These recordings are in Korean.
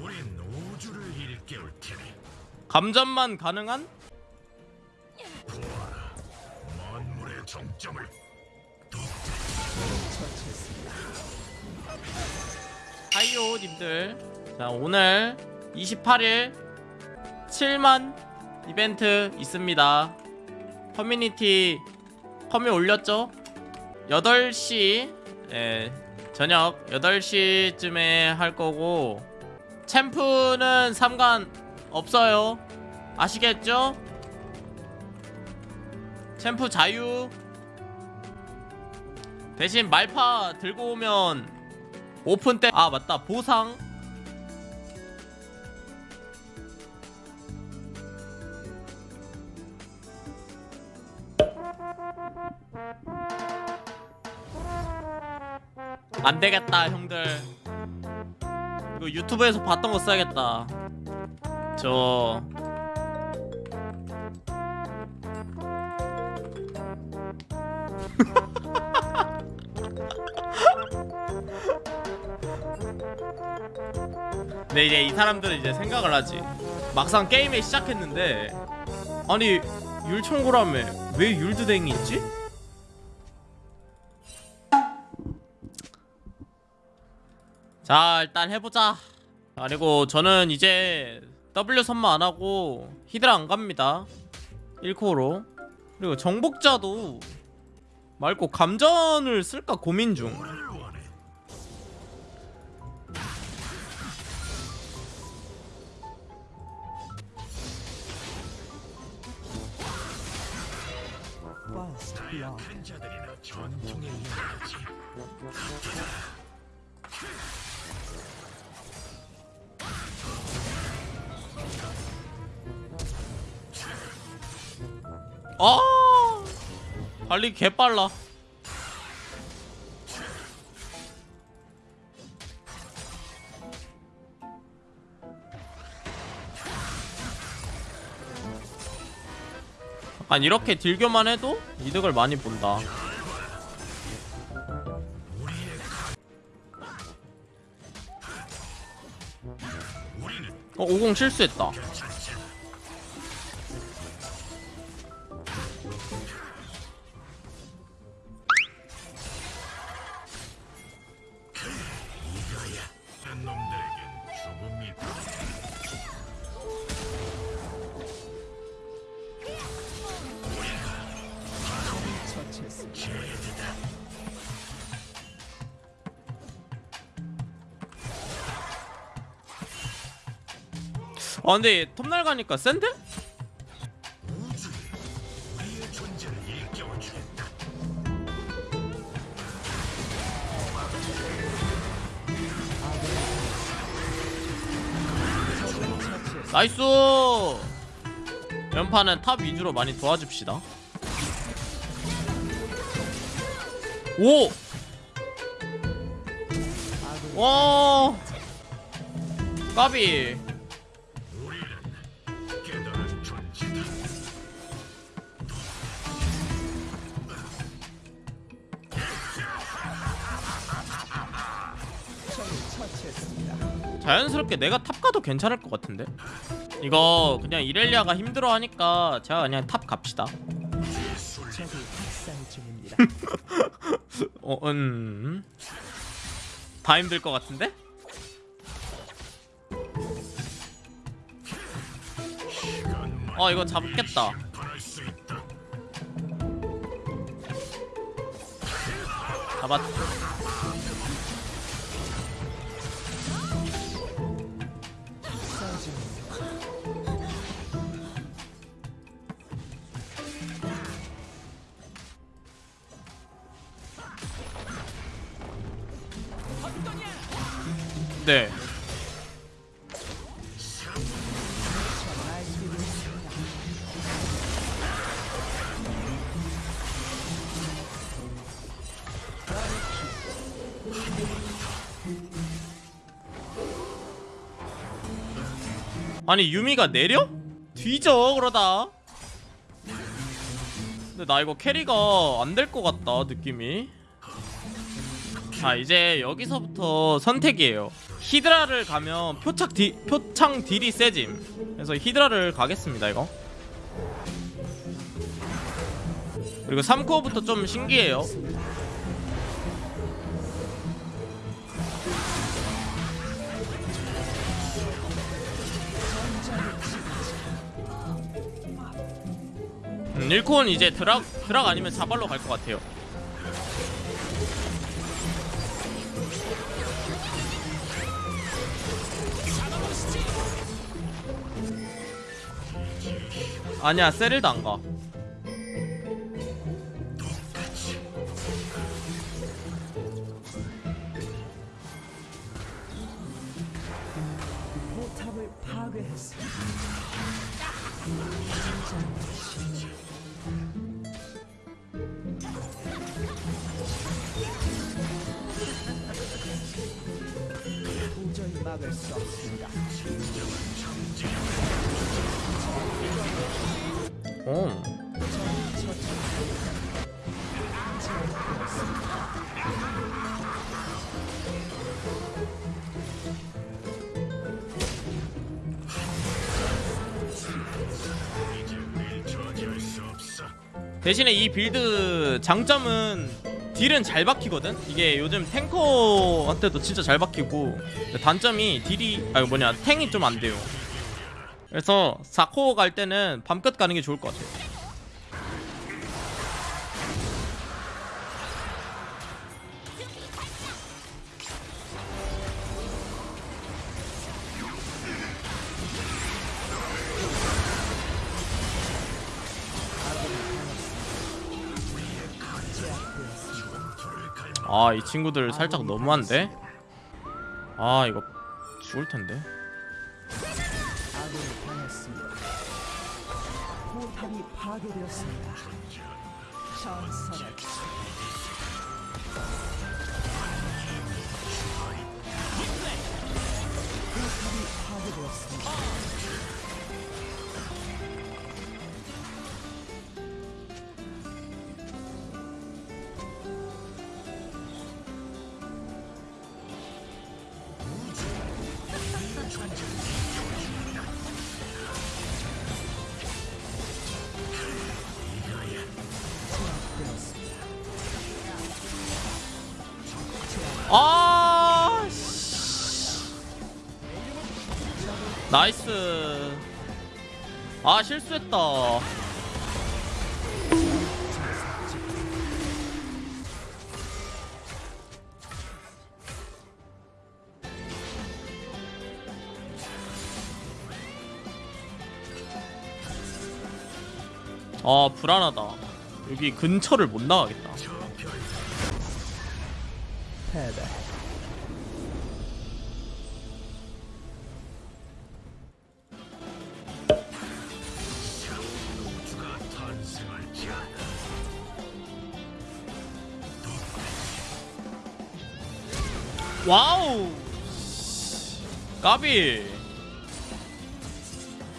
우린 우주를 일깨울 테니 감전만 가능한? 만물의 정점을 하이요 님들 자 오늘 28일 7만 이벤트 있습니다 커뮤니티 커뮤 올렸죠? 8시 예, 저녁 8시쯤에 할 거고 챔프는 상관 없어요. 아시겠죠? 챔프 자유. 대신 말파 들고 오면 오픈 때 아 맞다. 보상. 안 되겠다 형들 이거 유튜브에서 봤던 거 써야겠다. 저. 근데 이제 이 사람들은 이제 생각을 하지. 막상 게임에 시작했는데 아니 율총고라며 왜 율드댕이 있지? 자 일단 해보자. 그리고 저는 이제 W 선마 안하고 히드라 안갑니다. 1코어로. 그리고 정복자도 말고 감전을 쓸까 고민 중. 뭐를 원해 First blood. 큰 자들이나 전통에 의 아! 달리기 개빨라. 약간 이렇게 딜교만 해도 이득을 많이 본다. 어, 50 실수했다 아 근데 톱날 가니까 센데? 나이스 연판은 탑 위주로 많이 도와줍시다 오! 와 까비 자연스럽게 내가 탑 가도 괜찮을 것 같은데 이거 그냥 이렐리아가 힘들어 하니까 제가 그냥 탑 갑시다. 어, 음. 다 힘들 것 같은데? 어 이거 잡겠다 심판할 수 있다 잡았 학 네. 아니 유미가 내려? 뒤져 그러다. 근데 나 이거 캐리가 안 될 것 같다 느낌이. 자 이제 여기서부터 선택이에요 히드라를 가면 표착 디, 표창 딜이 세짐. 그래서 히드라를 가겠습니다 이거. 그리고 3코어부터 좀 신기해요. 음, 1코어는 이제 드락, 드락 아니면 자발로 갈 것 같아요 아니야 세릴도 안가 막을 수 없습니다. 대신에 이 build 장점은 딜은 잘 박히거든? 이게 요즘 탱커한테도 진짜 잘 박히고 단점이 딜이 아 뭐냐 탱이 좀 안 돼요 그래서 4코어 갈 때는 밤끝 가는 게 좋을 것 같아요 아 이 친구들 살짝 너무한데? 아 이거 죽을 텐데 아 씨. 나이스. 아 실수했다. 아 불안하다. 여기 근처를 못 나가겠다 패배. 와우! 까비!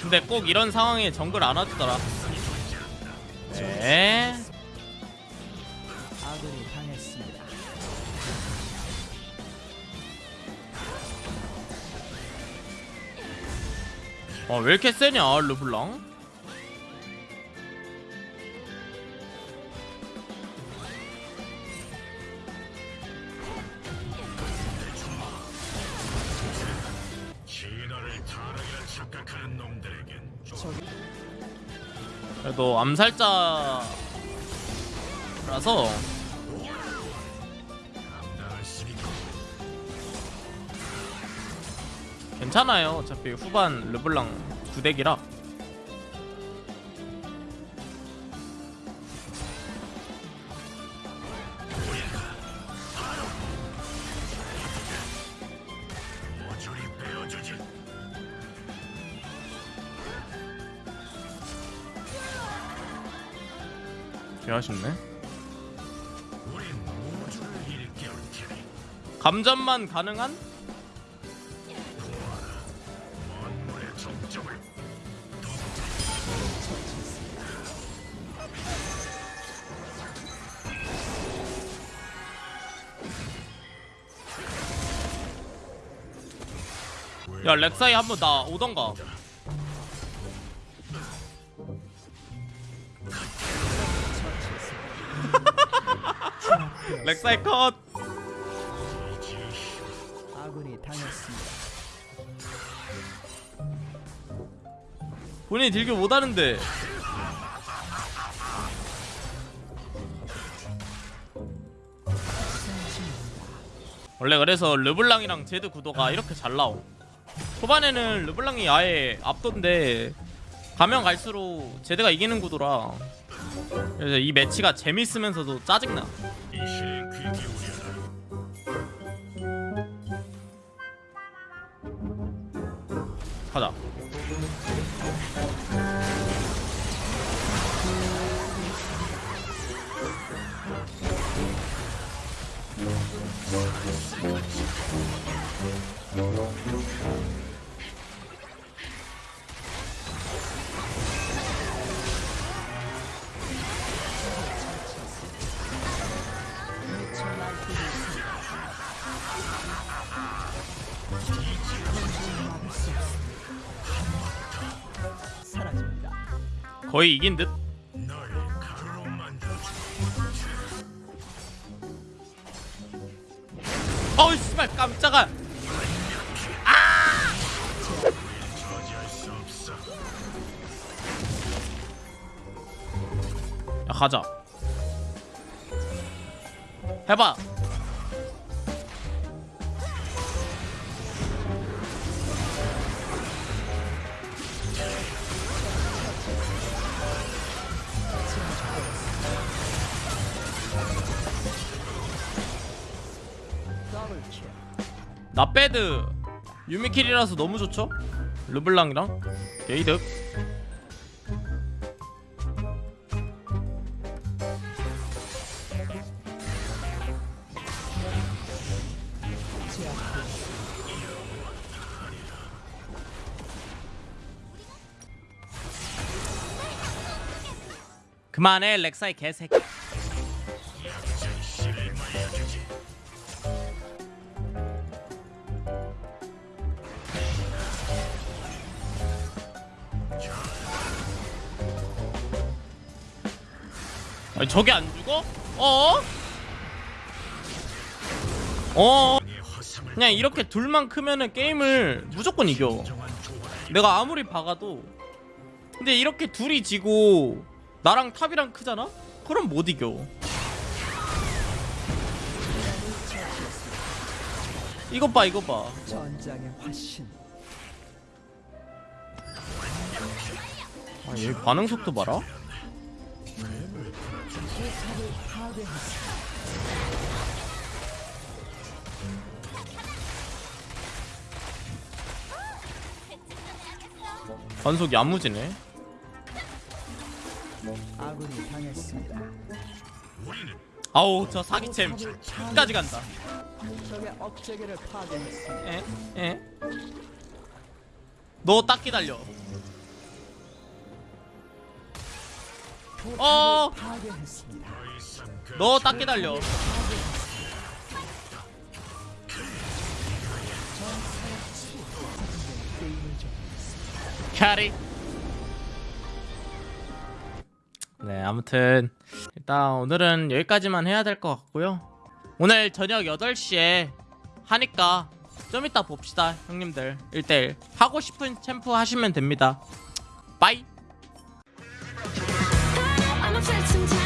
근데 꼭 이런 상황에 정글 안 와주더라. 네 어, 왜 이렇게 세냐 르블랑? 그래도 암살자라서 괜찮아요 어차피 후반 르블랑 구덱이라 모조리 베어주지. 개 아쉽네 우린 우주를 일깨울 테니 감전만 가능한? 야 렉사이 한번 나 오던가. 렉사이 컷. 아군이 당했습니다. 본인이 딜교 못하는데. 원래 그래서 르블랑이랑 제드 구도가 이렇게 잘 나옴 초반에는 르블랑이 아예 앞던데 가면 갈수록 제드가 이기는 구도라 그래서 이 매치가 재밌으면서도 짜증나. 가자 거의 이긴 듯. 어우 씨발 깜짝아. 야 가자 해봐 나 배드. 유미킬이라서 너무 좋죠? 르블랑이랑? 게이득. 그만해 렉사이 개새끼 아니 저게 안 죽어? 어? 어? 그냥 이렇게 둘만 크면은 게임을 무조건 이겨 내가 아무리 박아도 근데 이렇게 둘이 지고 나랑 탑이랑 크잖아? 그럼 못 이겨 이것 봐 이것 봐. 아, 얘 반응 속도 봐라. 반속 야무지네 아우 저 사기챔 끝까지 간다. 에? 에? 너 딱 기다려 어! 너 딱 기다려. 캐리. 네 아무튼 일단 오늘은 여기까지만 해야 될 것 같고요. 오늘 저녁 8시에 하니까 좀 이따 봅시다 형님들. 1대1 하고 싶은 챔프 하시면 됩니다. 빠이 tried sometimes.